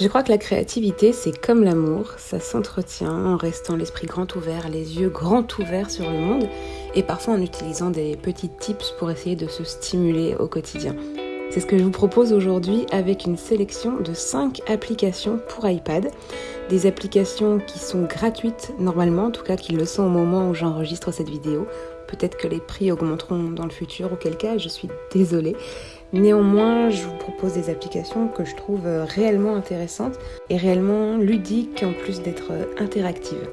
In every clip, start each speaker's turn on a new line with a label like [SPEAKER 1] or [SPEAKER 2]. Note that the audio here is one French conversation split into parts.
[SPEAKER 1] Je crois que la créativité, c'est comme l'amour, ça s'entretient en restant l'esprit grand ouvert, les yeux grands ouverts sur le monde, et parfois en utilisant des petits tips pour essayer de se stimuler au quotidien. C'est ce que je vous propose aujourd'hui avec une sélection de 5 applications pour iPad. Des applications qui sont gratuites normalement, en tout cas qui le sont au moment où j'enregistre cette vidéo. Peut-être que les prix augmenteront dans le futur, auquel cas je suis désolée. Néanmoins, je vous propose des applications que je trouve réellement intéressantes et réellement ludiques en plus d'être interactives.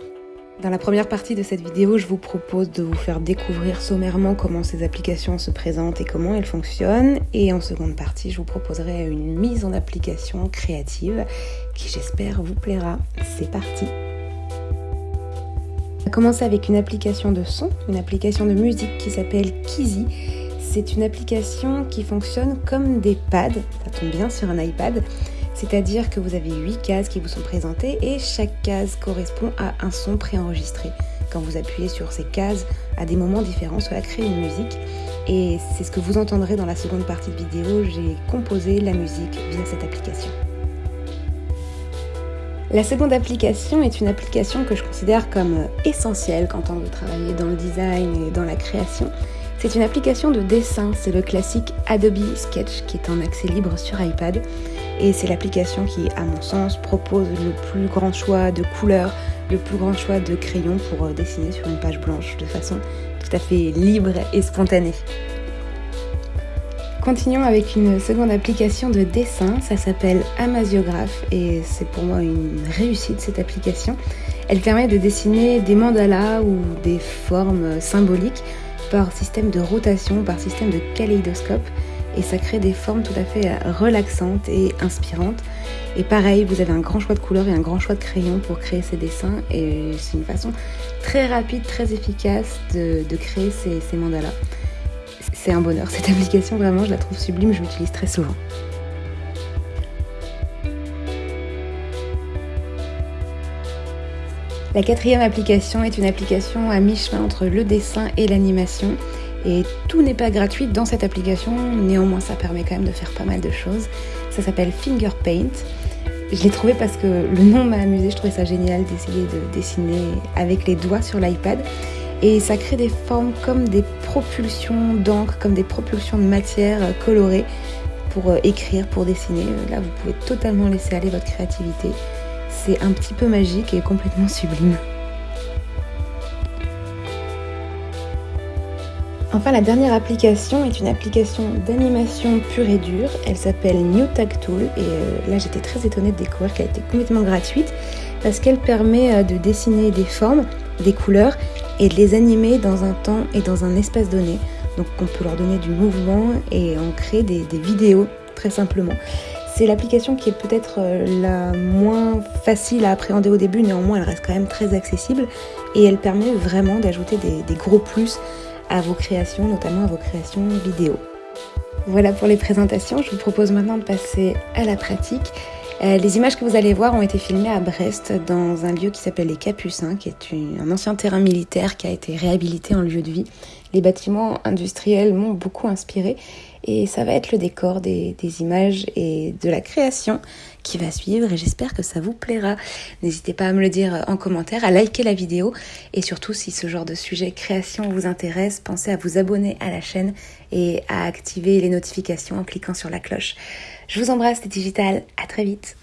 [SPEAKER 1] Dans la première partie de cette vidéo, je vous propose de vous faire découvrir sommairement comment ces applications se présentent et comment elles fonctionnent. Et en seconde partie, je vous proposerai une mise en application créative qui j'espère vous plaira. C'est parti On va commencer avec une application de son, une application de musique qui s'appelle Kizzy. C'est une application qui fonctionne comme des pads, ça tombe bien sur un iPad. C'est-à-dire que vous avez 8 cases qui vous sont présentées et chaque case correspond à un son préenregistré. Quand vous appuyez sur ces cases à des moments différents, cela crée une musique et c'est ce que vous entendrez dans la seconde partie de vidéo. J'ai composé la musique via cette application. La seconde application est une application que je considère comme essentielle quand on veut travailler dans le design et dans la création. C'est une application de dessin, c'est le classique Adobe Sketch qui est en accès libre sur iPad et c'est l'application qui, à mon sens, propose le plus grand choix de couleurs, le plus grand choix de crayons pour euh, dessiner sur une page blanche de façon tout à fait libre et spontanée. Continuons avec une seconde application de dessin, ça s'appelle Amasiograph et c'est pour moi une réussite cette application. Elle permet de dessiner des mandalas ou des formes symboliques par système de rotation, par système de kaléidoscope et ça crée des formes tout à fait relaxantes et inspirantes. Et pareil, vous avez un grand choix de couleurs et un grand choix de crayons pour créer ces dessins et c'est une façon très rapide, très efficace de, créer ces, ces mandalas. C'est un bonheur, cette application vraiment, je la trouve sublime, je l'utilise très souvent. La quatrième application est une application à mi-chemin entre le dessin et l'animation. Et tout n'est pas gratuit dans cette application, néanmoins ça permet quand même de faire pas mal de choses. Ça s'appelle Finger Paint. Je l'ai trouvé parce que le nom m'a amusé, je trouvais ça génial d'essayer de dessiner avec les doigts sur l'iPad. Et ça crée des formes comme des propulsions d'encre, comme des propulsions de matière colorée pour euh, écrire, pour dessiner. Là, vous pouvez totalement laisser aller votre créativité. Un petit peu magique et complètement sublime. Enfin, la dernière application est une application d'animation pure et dure. Elle s'appelle New Tag Tool et euh, là j'étais très étonnée de découvrir qu'elle était complètement gratuite parce qu'elle permet euh, de dessiner des formes, des couleurs et de les animer dans un temps et dans un espace donné. Donc on peut leur donner du mouvement et on crée des, des vidéos très simplement. C'est l'application qui est peut-être euh, la moins facile à appréhender au début, néanmoins elle reste quand même très accessible et elle permet vraiment d'ajouter des, gros plus à vos créations, notamment à vos créations vidéo. Voilà pour les présentations, je vous propose maintenant de passer à la pratique. Euh, les images que vous allez voir ont été filmées à Brest dans un lieu qui s'appelle les Capucins, qui est un ancien terrain militaire qui a été réhabilité en lieu de vie. Les bâtiments industriels m'ont beaucoup inspiré et ça va être le décor des, images et de la création qui va suivre et j'espère que ça vous plaira. N'hésitez pas à me le dire en commentaire, à liker la vidéo et surtout si ce genre de sujet création vous intéresse, pensez à vous abonner à la chaîne et à activer les notifications en cliquant sur la cloche. Je vous embrasse, les digital, à très vite